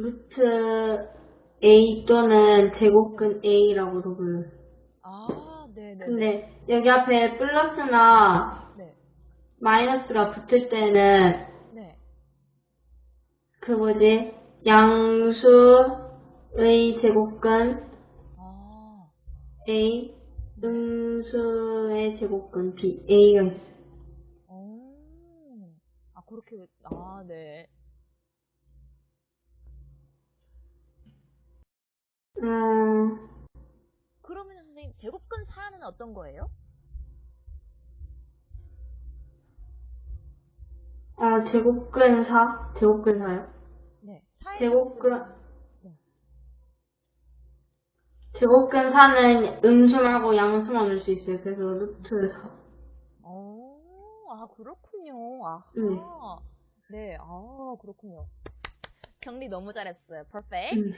루트 A 또는 제곱근 A라고도 불러요. 아, 네네. 근데 여기 앞에 플러스나 네. 마이너스가 붙을 때는 네. 그 뭐지? 양수의 제곱근 아, A, 음수의 제곱근 B, A가 있어요. 어. 아, 그렇게, 아, 네. 음, 그러면 선생님, 제곱근 4는 어떤 거예요? 어, 제곱근 4? 제곱근 4요? 네. 4의 제곱근, 네. 제곱근 4는 음수 말고 양수만 올 수 있어요. 그래서 루트 4. 어, 아, 그렇군요. 아하. 네. 네, 아, 그렇군요. 정리 너무 잘했어요. perfect. 음.